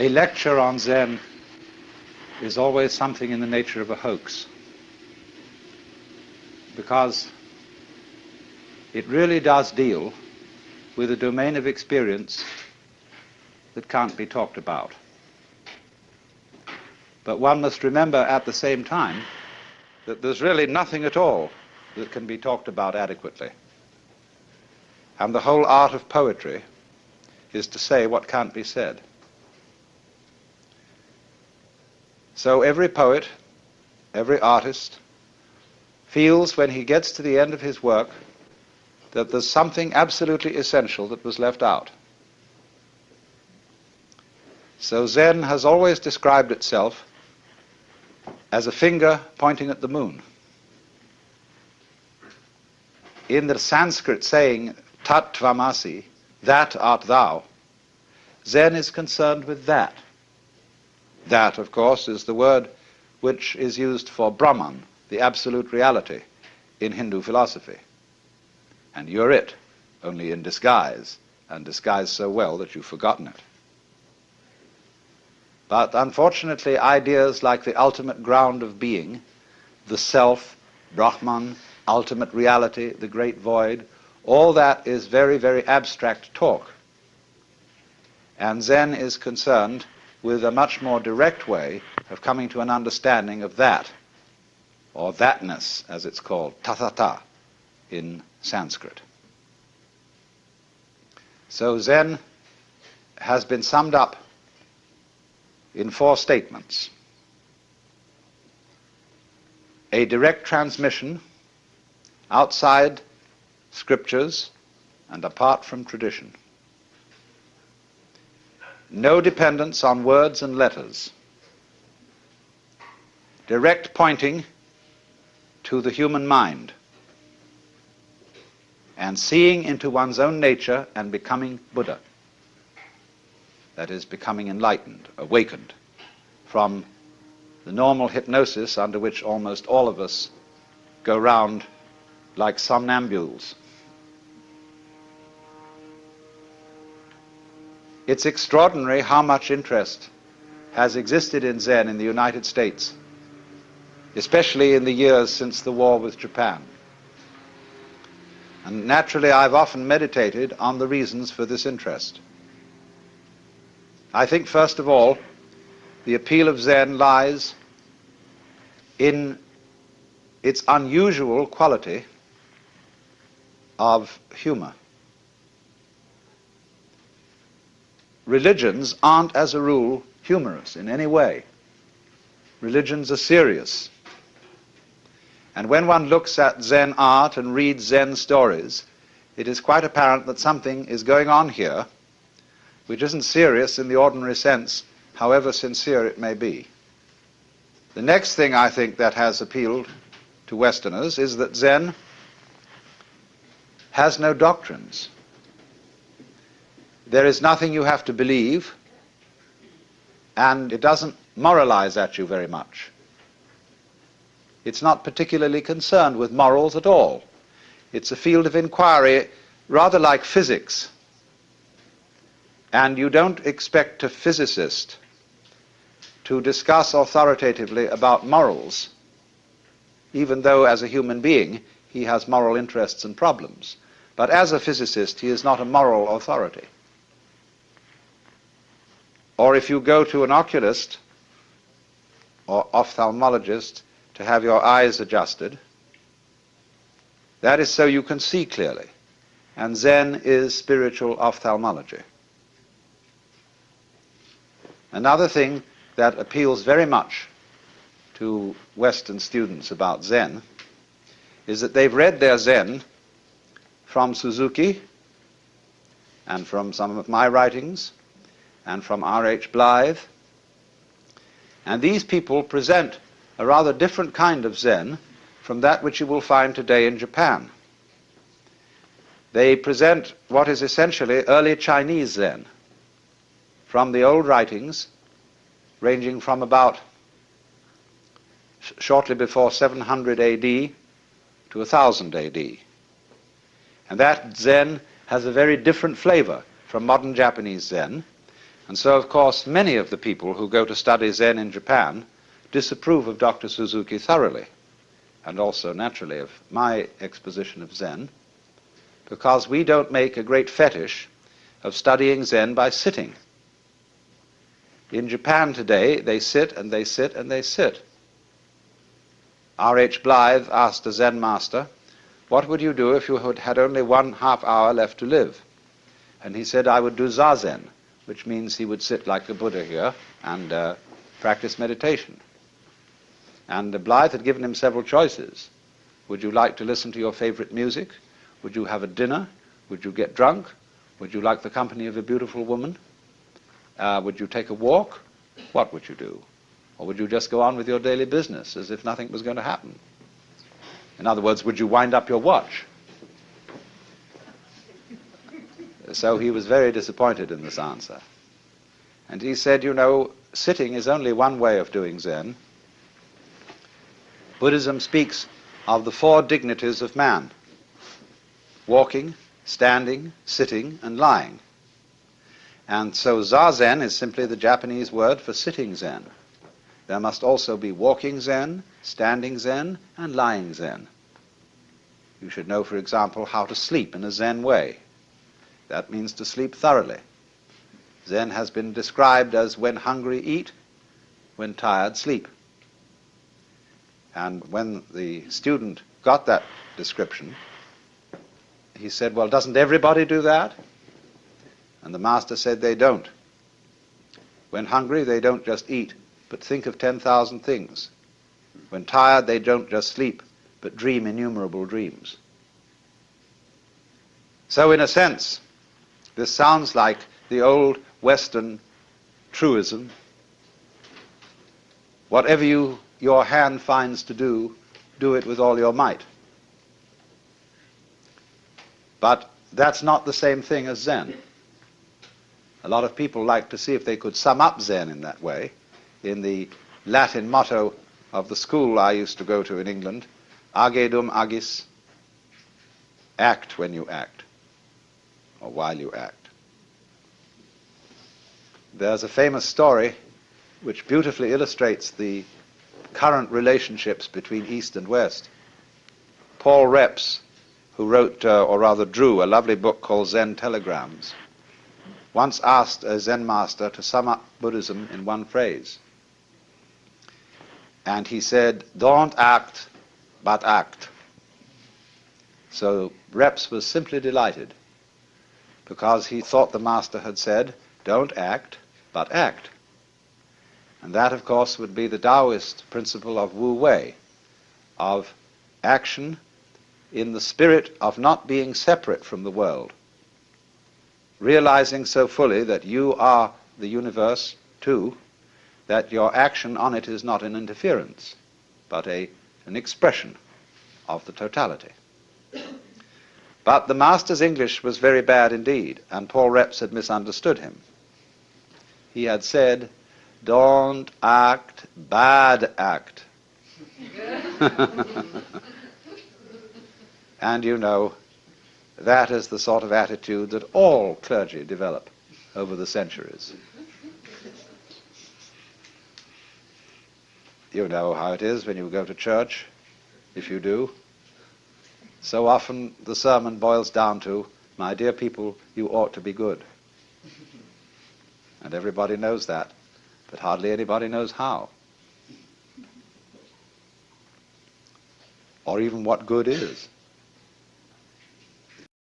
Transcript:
a lecture on Zen is always something in the nature of a hoax. Because it really does deal with a domain of experience that can't be talked about. But one must remember at the same time that there's really nothing at all that can be talked about adequately. And the whole art of poetry is to say what can't be said. So every poet, every artist, feels when he gets to the end of his work that there's something absolutely essential that was left out. So Zen has always described itself as a finger pointing at the moon. In the Sanskrit saying tat tvamasi, that art thou, Zen is concerned with that. That, of course, is the word which is used for Brahman, the absolute reality, in Hindu philosophy. And you're it, only in disguise, and disguised so well that you've forgotten it. But unfortunately, ideas like the ultimate ground of being, the self, Brahman, ultimate reality, the great void, all that is very, very abstract talk. And Zen is concerned with a much more direct way of coming to an understanding of that, or thatness, as it's called, tathata in Sanskrit. So Zen has been summed up in four statements. A direct transmission outside scriptures and apart from tradition no dependence on words and letters, direct pointing to the human mind, and seeing into one's own nature and becoming Buddha. That is, becoming enlightened, awakened from the normal hypnosis under which almost all of us go round like somnambules. It's extraordinary how much interest has existed in Zen in the United States, especially in the years since the war with Japan. And naturally, I've often meditated on the reasons for this interest. I think, first of all, the appeal of Zen lies in its unusual quality of humor. Religions aren't, as a rule, humorous in any way. Religions are serious. And when one looks at Zen art and reads Zen stories, it is quite apparent that something is going on here which isn't serious in the ordinary sense, however sincere it may be. The next thing I think that has appealed to Westerners is that Zen has no doctrines. There is nothing you have to believe, and it doesn't moralize at you very much. It's not particularly concerned with morals at all. It's a field of inquiry rather like physics. And you don't expect a physicist to discuss authoritatively about morals, even though as a human being he has moral interests and problems. But as a physicist, he is not a moral authority. Or if you go to an oculist or ophthalmologist to have your eyes adjusted, that is so you can see clearly. And Zen is spiritual ophthalmology. Another thing that appeals very much to Western students about Zen is that they've read their Zen from Suzuki and from some of my writings and from R.H. Blyth. And these people present a rather different kind of Zen from that which you will find today in Japan. They present what is essentially early Chinese Zen from the old writings ranging from about shortly before 700 AD to 1000 AD. And that Zen has a very different flavor from modern Japanese Zen. And so, of course, many of the people who go to study Zen in Japan disapprove of Dr. Suzuki thoroughly, and also, naturally, of my exposition of Zen, because we don't make a great fetish of studying Zen by sitting. In Japan today, they sit and they sit and they sit. R.H. Blyth asked a Zen master, what would you do if you had only one half hour left to live? And he said, I would do zazen, which means he would sit like the Buddha here and uh, practice meditation. And Blyth had given him several choices. Would you like to listen to your favorite music? Would you have a dinner? Would you get drunk? Would you like the company of a beautiful woman? Uh, would you take a walk? What would you do? Or would you just go on with your daily business as if nothing was going to happen? In other words, would you wind up your watch? So he was very disappointed in this answer. And he said, you know, sitting is only one way of doing Zen. Buddhism speaks of the four dignities of man walking, standing, sitting, and lying. And so Zazen is simply the Japanese word for sitting Zen. There must also be walking Zen, standing Zen, and lying Zen. You should know, for example, how to sleep in a Zen way. That means to sleep thoroughly. Zen has been described as when hungry, eat, when tired, sleep. And when the student got that description, he said, Well, doesn't everybody do that? And the master said, They don't. When hungry, they don't just eat, but think of 10,000 things. When tired, they don't just sleep, but dream innumerable dreams. So, in a sense, this sounds like the old Western truism whatever you, your hand finds to do, do it with all your might. But that's not the same thing as Zen. A lot of people like to see if they could sum up Zen in that way. In the Latin motto of the school I used to go to in England, age dum agis, act when you act, or while you act. There's a famous story which beautifully illustrates the current relationships between East and West. Paul Reps who wrote, uh, or rather drew, a lovely book called Zen Telegrams, once asked a Zen master to sum up Buddhism in one phrase. And he said, Don't act, but act. So Reps was simply delighted because he thought the master had said, Don't act, but act. And that, of course, would be the Taoist principle of Wu Wei, of action in the spirit of not being separate from the world, realizing so fully that you are the universe too, that your action on it is not an interference, but a, an expression of the totality. But the master's English was very bad indeed, and Paul Reps had misunderstood him. He had said, Don't act, bad act. And you know, that is the sort of attitude that all clergy develop over the centuries. You know how it is when you go to church, if you do. So often the sermon boils down to, my dear people, you ought to be good. And everybody knows that, but hardly anybody knows how. Or even what good is.